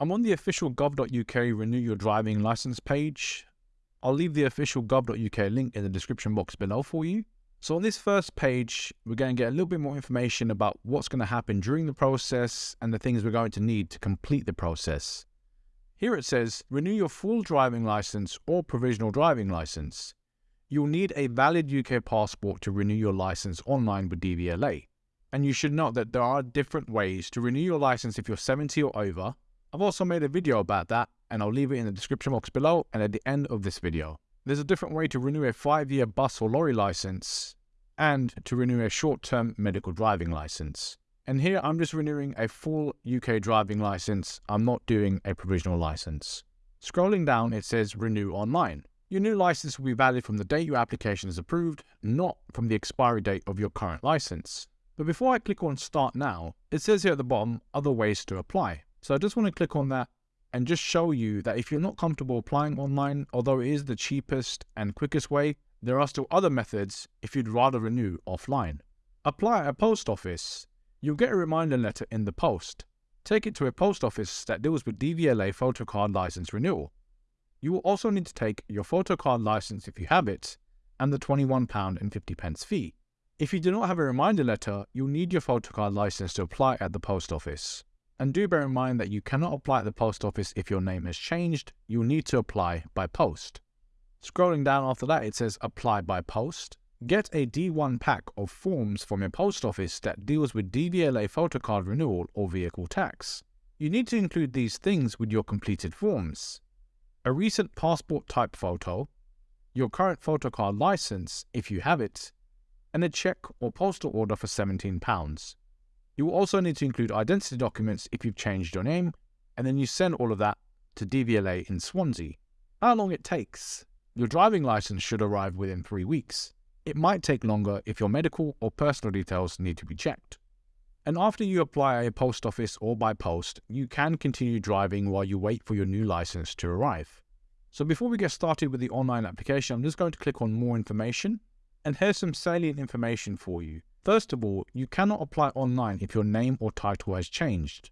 I'm on the official gov.uk renew your driving license page. I'll leave the official gov.uk link in the description box below for you. So on this first page, we're going to get a little bit more information about what's going to happen during the process and the things we're going to need to complete the process. Here it says, renew your full driving license or provisional driving license. You'll need a valid UK passport to renew your license online with DVLA. And you should note that there are different ways to renew your license if you're 70 or over. I've also made a video about that and I'll leave it in the description box below and at the end of this video. There's a different way to renew a 5-year bus or lorry license and to renew a short-term medical driving license. And here I'm just renewing a full UK driving license. I'm not doing a provisional license. Scrolling down, it says renew online. Your new license will be valid from the date your application is approved, not from the expiry date of your current license. But before I click on start now, it says here at the bottom other ways to apply. So I just want to click on that and just show you that if you're not comfortable applying online, although it is the cheapest and quickest way, there are still other methods if you'd rather renew offline. Apply at a post office. You'll get a reminder letter in the post. Take it to a post office that deals with DVLA photo card license renewal. You will also need to take your photo card license if you have it, and the £21.50 fee. If you do not have a reminder letter, you'll need your photo card license to apply at the post office. And do bear in mind that you cannot apply at the post office if your name has changed, you'll need to apply by post. Scrolling down after that, it says apply by post. Get a D1 pack of forms from your post office that deals with DVLA photocard renewal or vehicle tax. You need to include these things with your completed forms. A recent passport type photo, your current photocard license if you have it, and a cheque or postal order for £17. You will also need to include identity documents if you've changed your name, and then you send all of that to DVLA in Swansea. How long it takes? Your driving license should arrive within three weeks. It might take longer if your medical or personal details need to be checked. And after you apply a post office or by post, you can continue driving while you wait for your new license to arrive. So before we get started with the online application, I'm just going to click on more information. And here's some salient information for you. First of all, you cannot apply online if your name or title has changed.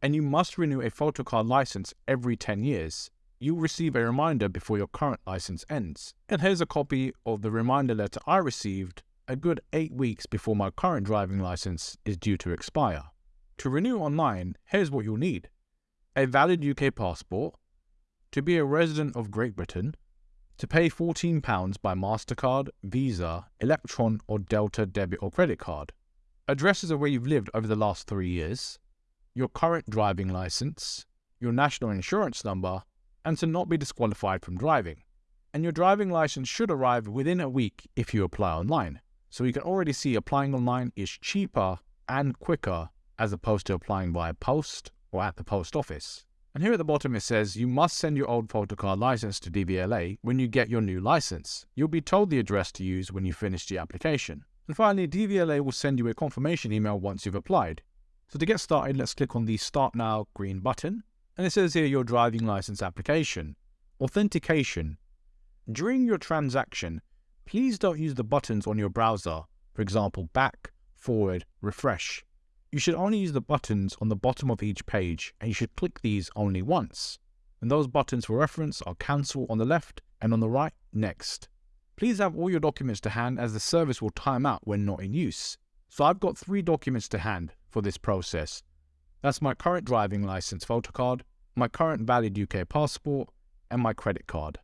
And you must renew a photocard license every 10 years. You'll receive a reminder before your current license ends. And here's a copy of the reminder letter I received a good 8 weeks before my current driving license is due to expire. To renew online, here's what you'll need. A valid UK passport, to be a resident of Great Britain, to pay £14 by MasterCard, Visa, Electron or Delta debit or credit card. Addresses of where you've lived over the last three years, your current driving license, your national insurance number, and to not be disqualified from driving. And your driving license should arrive within a week if you apply online. So you can already see applying online is cheaper and quicker as opposed to applying via post or at the post office. And here at the bottom it says you must send your old photocard license to DVLA when you get your new license. You'll be told the address to use when you finish the application. And finally, DVLA will send you a confirmation email once you've applied. So to get started, let's click on the Start Now green button. And it says here your driving license application. Authentication. During your transaction, please don't use the buttons on your browser, for example, back, forward, refresh. You should only use the buttons on the bottom of each page and you should click these only once. And those buttons for reference are cancel on the left and on the right, next. Please have all your documents to hand as the service will time out when not in use. So I've got three documents to hand for this process. That's my current driving license photocard, my current valid UK passport, and my credit card.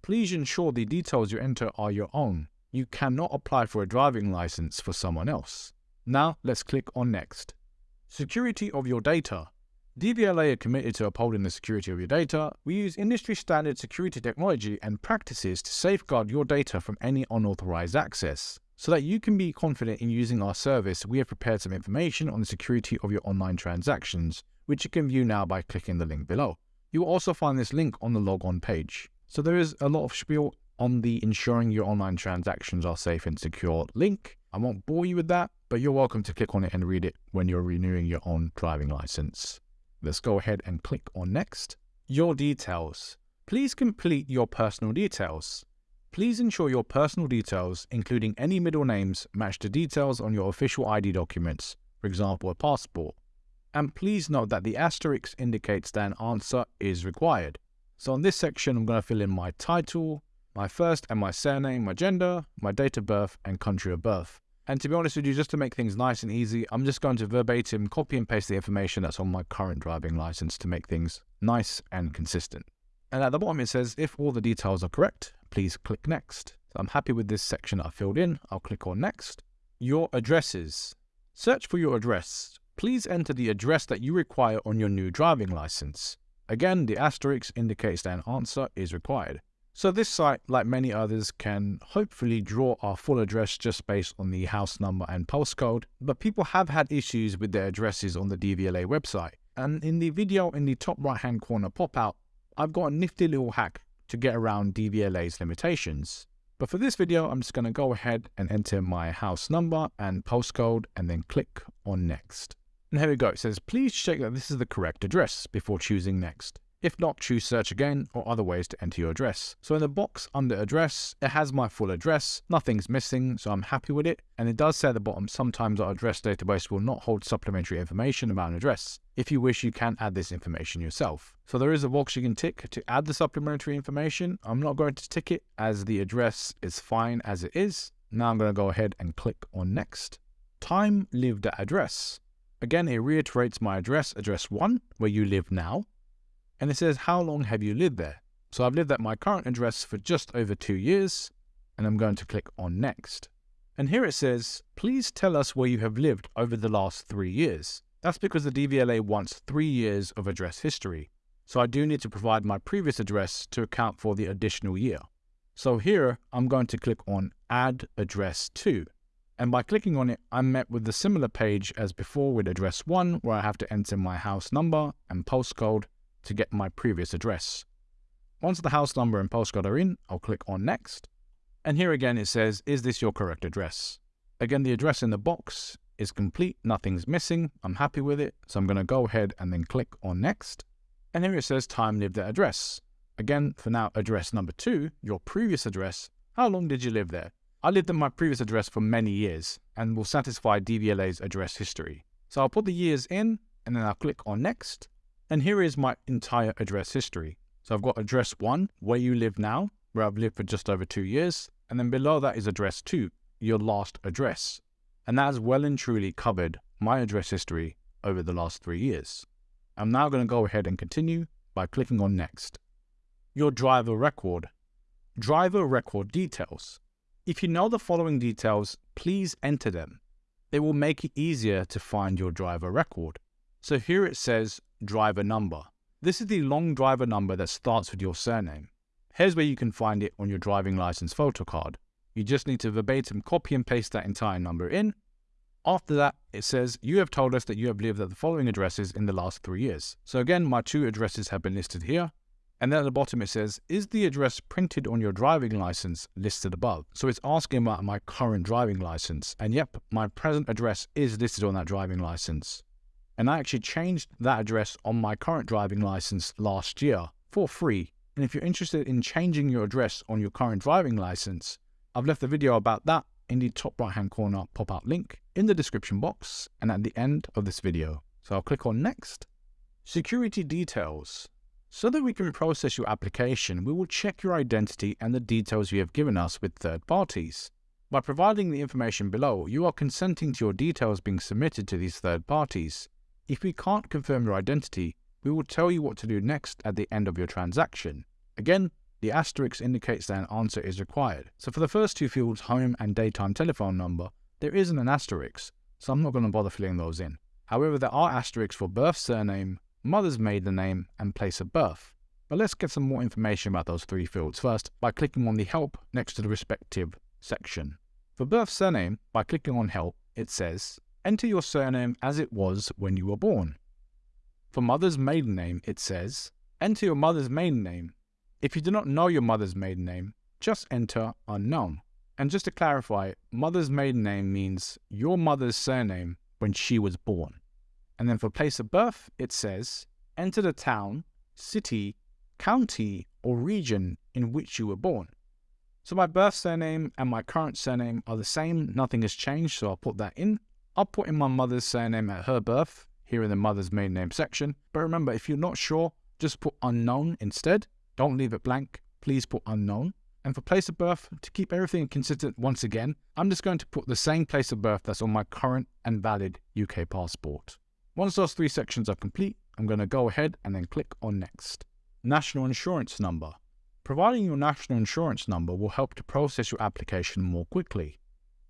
Please ensure the details you enter are your own. You cannot apply for a driving license for someone else. Now let's click on Next. Security of your data. DVLA are committed to upholding the security of your data. We use industry standard security technology and practices to safeguard your data from any unauthorized access. So that you can be confident in using our service, we have prepared some information on the security of your online transactions, which you can view now by clicking the link below. You will also find this link on the logon page. So there is a lot of spiel on the ensuring your online transactions are safe and secure link. I won't bore you with that, but you're welcome to click on it and read it when you're renewing your own driving license. Let's go ahead and click on next. Your details. Please complete your personal details. Please ensure your personal details, including any middle names, match the details on your official ID documents, for example, a passport. And please note that the asterisk indicates that an answer is required. So on this section, I'm going to fill in my title, my first and my surname, my gender, my date of birth, and country of birth. And to be honest with you, just to make things nice and easy, I'm just going to verbatim copy and paste the information that's on my current driving license to make things nice and consistent. And at the bottom it says, if all the details are correct, please click next. So I'm happy with this section I filled in. I'll click on next. Your addresses. Search for your address. Please enter the address that you require on your new driving license. Again, the asterisk indicates that an answer is required. So this site, like many others, can hopefully draw our full address just based on the house number and postcode, but people have had issues with their addresses on the DVLA website. And in the video in the top right hand corner pop out, I've got a nifty little hack to get around DVLA's limitations. But for this video, I'm just going to go ahead and enter my house number and postcode and then click on next. And here we go. It says, please check that this is the correct address before choosing next. If not, choose search again or other ways to enter your address. So in the box under address, it has my full address. Nothing's missing, so I'm happy with it. And it does say at the bottom, sometimes our address database will not hold supplementary information about an address. If you wish, you can add this information yourself. So there is a box you can tick to add the supplementary information. I'm not going to tick it as the address is fine as it is. Now I'm going to go ahead and click on next. Time lived at address. Again, it reiterates my address, address 1, where you live now and it says how long have you lived there. So I've lived at my current address for just over two years and I'm going to click on next. And here it says, please tell us where you have lived over the last three years. That's because the DVLA wants three years of address history. So I do need to provide my previous address to account for the additional year. So here I'm going to click on add address 2. And by clicking on it, I'm met with the similar page as before with address 1 where I have to enter my house number and postcode to get my previous address. Once the house number and postcode are in, I'll click on Next. And here again it says, is this your correct address? Again, the address in the box is complete, nothing's missing, I'm happy with it, so I'm going to go ahead and then click on Next. And here it says time lived at address. Again, for now, address number two, your previous address, how long did you live there? I lived at my previous address for many years and will satisfy DVLA's address history. So I'll put the years in and then I'll click on Next and here is my entire address history. So I've got address one, where you live now, where I've lived for just over two years. And then below that is address two, your last address. And that has well and truly covered my address history over the last three years. I'm now going to go ahead and continue by clicking on next. Your driver record. Driver record details. If you know the following details, please enter them. They will make it easier to find your driver record. So here it says driver number. This is the long driver number that starts with your surname. Here's where you can find it on your driving license photo card. You just need to verbatim copy and paste that entire number in. After that, it says, you have told us that you have lived at the following addresses in the last three years. So again, my two addresses have been listed here. And then at the bottom it says, is the address printed on your driving license listed above? So it's asking about my current driving license. And yep, my present address is listed on that driving license and I actually changed that address on my current driving license last year for free. And if you're interested in changing your address on your current driving license, I've left a video about that in the top right hand corner pop-out link in the description box and at the end of this video. So I'll click on next. Security details. So that we can process your application, we will check your identity and the details you have given us with third parties. By providing the information below, you are consenting to your details being submitted to these third parties. If we can't confirm your identity, we will tell you what to do next at the end of your transaction. Again, the asterisk indicates that an answer is required. So for the first two fields, home and daytime telephone number, there isn't an asterisk, so I'm not going to bother filling those in. However, there are asterisks for birth surname, mother's maiden name, and place of birth. But let's get some more information about those three fields first by clicking on the help next to the respective section. For birth surname, by clicking on help, it says enter your surname as it was when you were born. For mother's maiden name, it says, enter your mother's maiden name. If you do not know your mother's maiden name, just enter unknown. And just to clarify, mother's maiden name means your mother's surname when she was born. And then for place of birth, it says, enter the town, city, county, or region in which you were born. So my birth surname and my current surname are the same, nothing has changed, so I'll put that in. I'll put in my mother's surname at her birth. here in the mother's maiden name section. But remember, if you're not sure, just put unknown instead. Don't leave it blank. Please put unknown. And for place of birth, to keep everything consistent once again, I'm just going to put the same place of birth that's on my current and valid UK passport. Once those three sections are complete, I'm going to go ahead and then click on Next. National Insurance Number. Providing your national insurance number will help to process your application more quickly.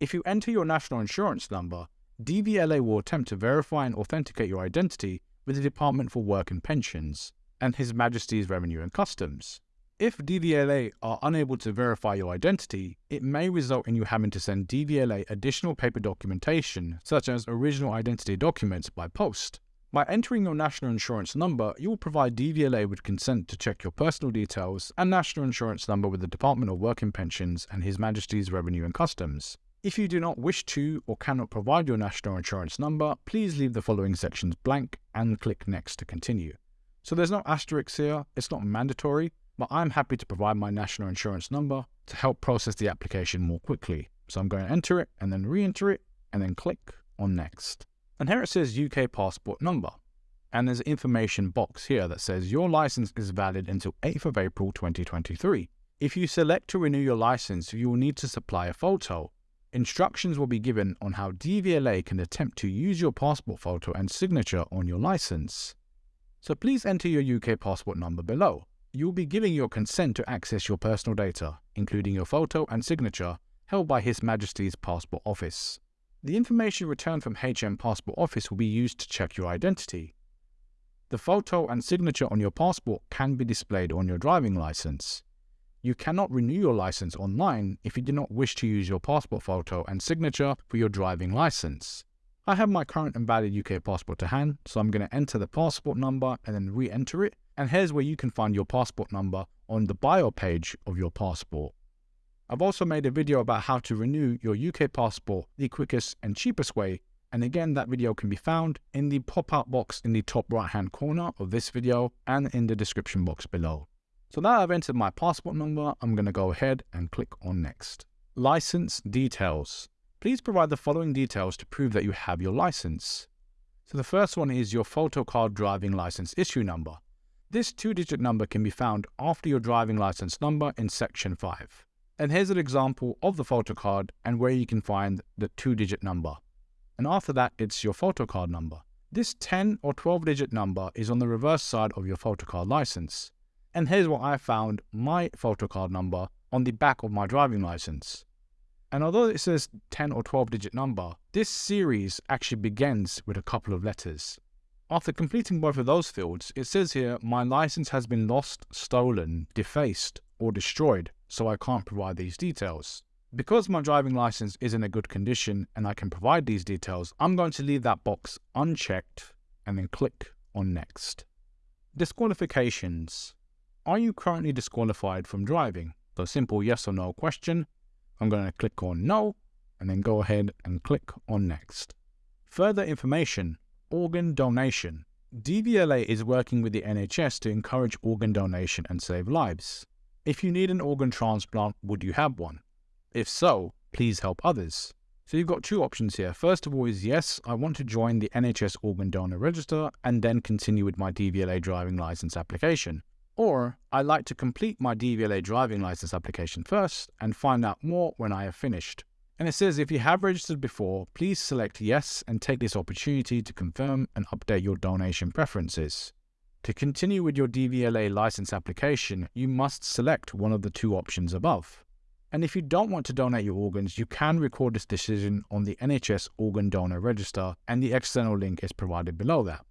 If you enter your national insurance number, DVLA will attempt to verify and authenticate your identity with the Department for Work and Pensions and His Majesty's Revenue and Customs. If DVLA are unable to verify your identity, it may result in you having to send DVLA additional paper documentation, such as original identity documents, by post. By entering your national insurance number, you will provide DVLA with consent to check your personal details and national insurance number with the Department of Work and Pensions and His Majesty's Revenue and Customs. If you do not wish to or cannot provide your national insurance number, please leave the following sections blank and click Next to continue. So there's no asterisks here, it's not mandatory, but I'm happy to provide my national insurance number to help process the application more quickly. So I'm going to enter it and then re-enter it and then click on next. And here it says UK passport number. And there's an information box here that says your license is valid until 8th of April 2023. If you select to renew your license, you will need to supply a photo. Instructions will be given on how DVLA can attempt to use your passport photo and signature on your license. So please enter your UK passport number below. You'll be giving your consent to access your personal data, including your photo and signature, held by His Majesty's Passport Office. The information returned from HM Passport Office will be used to check your identity. The photo and signature on your passport can be displayed on your driving license. You cannot renew your license online if you do not wish to use your passport photo and signature for your driving license. I have my current and valid UK passport to hand, so I'm going to enter the passport number and then re-enter it and here's where you can find your passport number on the bio page of your passport. I've also made a video about how to renew your UK passport the quickest and cheapest way and again that video can be found in the pop-up box in the top right hand corner of this video and in the description box below. So now I've entered my passport number, I'm going to go ahead and click on next. License details. Please provide the following details to prove that you have your license. So the first one is your photo card driving license issue number. This two-digit number can be found after your driving license number in section 5. And here's an example of the photo card and where you can find the two-digit number. And after that, it's your photo card number. This 10 or 12-digit number is on the reverse side of your photo card license. And here's what I found my photo card number on the back of my driving license. And although it says 10 or 12 digit number, this series actually begins with a couple of letters. After completing both of those fields, it says here, my license has been lost, stolen, defaced, or destroyed, so I can't provide these details. Because my driving license is in a good condition and I can provide these details, I'm going to leave that box unchecked and then click on next. Disqualifications. Are you currently disqualified from driving? So simple yes or no question. I'm going to click on no and then go ahead and click on next. Further information Organ donation. DVLA is working with the NHS to encourage organ donation and save lives. If you need an organ transplant, would you have one? If so, please help others. So you've got two options here. First of all is yes, I want to join the NHS organ donor register and then continue with my DVLA driving license application. Or I'd like to complete my DVLA driving license application first and find out more when I have finished. And it says if you have registered before, please select yes and take this opportunity to confirm and update your donation preferences. To continue with your DVLA license application, you must select one of the two options above. And if you don't want to donate your organs, you can record this decision on the NHS Organ Donor Register, and the external link is provided below that.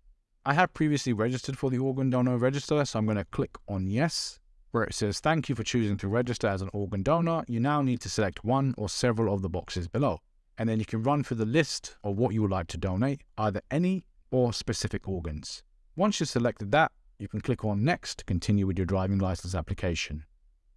I have previously registered for the Organ Donor Register, so I'm going to click on Yes, where it says thank you for choosing to register as an organ donor, you now need to select one or several of the boxes below. And then you can run through the list of what you would like to donate, either any or specific organs. Once you've selected that, you can click on next to continue with your driving license application.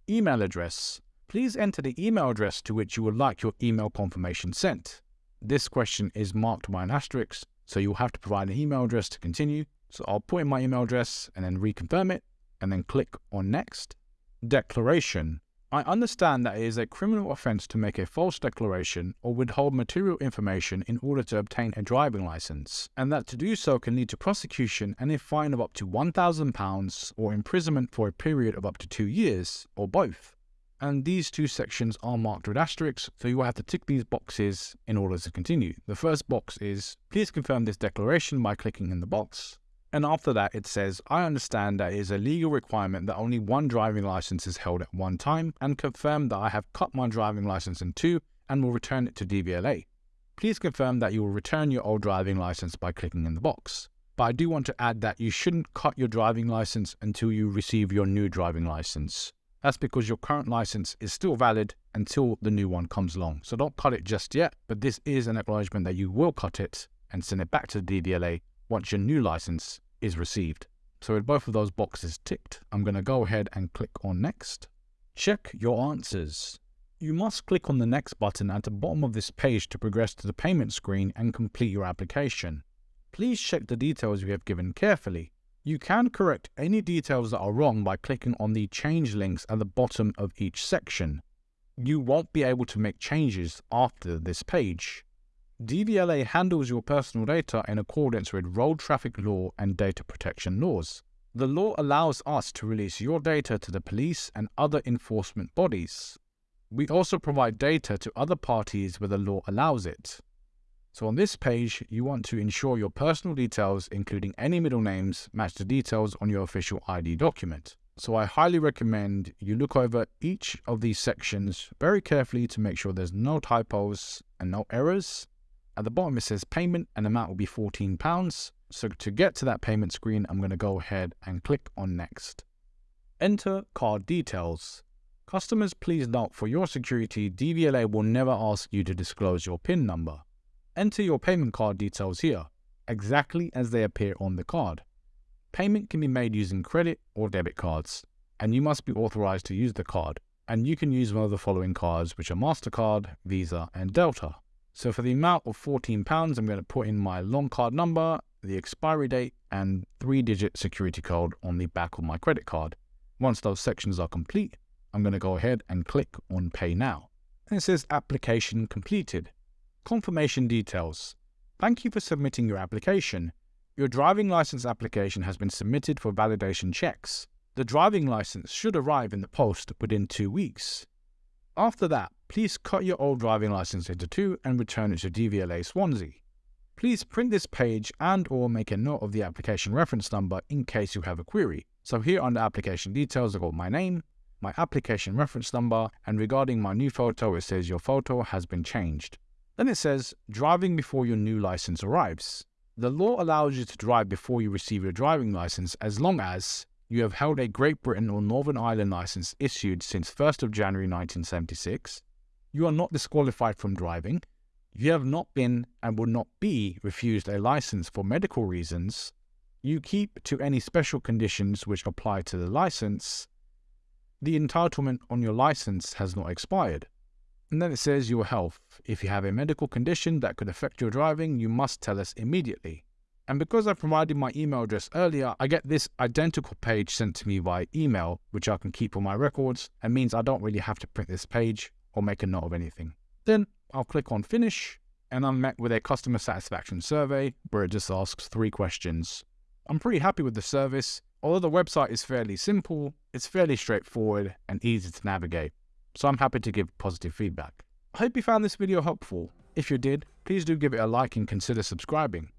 Email address. Please enter the email address to which you would like your email confirmation sent. This question is marked by an asterisk, so you'll have to provide an email address to continue. So I'll put in my email address and then reconfirm it and then click on Next. Declaration. I understand that it is a criminal offence to make a false declaration or withhold material information in order to obtain a driving licence, and that to do so can lead to prosecution and a fine of up to £1,000 or imprisonment for a period of up to two years, or both. And these two sections are marked with asterisks, so you will have to tick these boxes in order to continue. The first box is, please confirm this declaration by clicking in the box. And after that, it says, I understand that it is a legal requirement that only one driving license is held at one time and confirm that I have cut my driving license in two and will return it to DVLA. Please confirm that you will return your old driving license by clicking in the box. But I do want to add that you shouldn't cut your driving license until you receive your new driving license. That's because your current license is still valid until the new one comes along. So don't cut it just yet, but this is an acknowledgement that you will cut it and send it back to the DVLA once your new license is received. So with both of those boxes ticked, I'm going to go ahead and click on next. Check your answers. You must click on the next button at the bottom of this page to progress to the payment screen and complete your application. Please check the details you have given carefully. You can correct any details that are wrong by clicking on the change links at the bottom of each section. You won't be able to make changes after this page. DVLA handles your personal data in accordance with road traffic law and data protection laws. The law allows us to release your data to the police and other enforcement bodies. We also provide data to other parties where the law allows it. So on this page, you want to ensure your personal details, including any middle names, match the details on your official ID document. So I highly recommend you look over each of these sections very carefully to make sure there's no typos and no errors at the bottom, it says payment and the amount will be £14. So to get to that payment screen, I'm going to go ahead and click on next. Enter card details. Customers, please note for your security, DVLA will never ask you to disclose your PIN number. Enter your payment card details here, exactly as they appear on the card. Payment can be made using credit or debit cards, and you must be authorized to use the card. And you can use one of the following cards, which are MasterCard, Visa, and Delta. So for the amount of £14, I'm going to put in my long card number, the expiry date, and three-digit security code on the back of my credit card. Once those sections are complete, I'm going to go ahead and click on Pay Now. And it says Application Completed. Confirmation Details. Thank you for submitting your application. Your driving license application has been submitted for validation checks. The driving license should arrive in the post within two weeks. After that, please cut your old driving license into two and return it to DVLA Swansea. Please print this page and or make a note of the application reference number in case you have a query. So here under application details, I've got my name, my application reference number, and regarding my new photo, it says your photo has been changed. Then it says driving before your new license arrives. The law allows you to drive before you receive your driving license as long as you have held a Great Britain or Northern Ireland license issued since 1st of January 1976. You are not disqualified from driving. You have not been and will not be refused a license for medical reasons. You keep to any special conditions which apply to the license. The entitlement on your license has not expired. And then it says your health. If you have a medical condition that could affect your driving, you must tell us immediately. And because I provided my email address earlier, I get this identical page sent to me by email, which I can keep on my records and means I don't really have to print this page or make a note of anything. Then I'll click on finish and I'm met with a customer satisfaction survey where it just asks three questions. I'm pretty happy with the service. Although the website is fairly simple, it's fairly straightforward and easy to navigate. So I'm happy to give positive feedback. I hope you found this video helpful. If you did, please do give it a like and consider subscribing.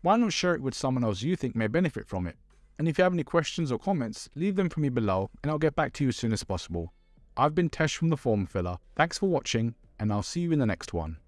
Why not share it with someone else you think may benefit from it? And if you have any questions or comments, leave them for me below and I'll get back to you as soon as possible. I've been Tesh from The Form Filler. Thanks for watching and I'll see you in the next one.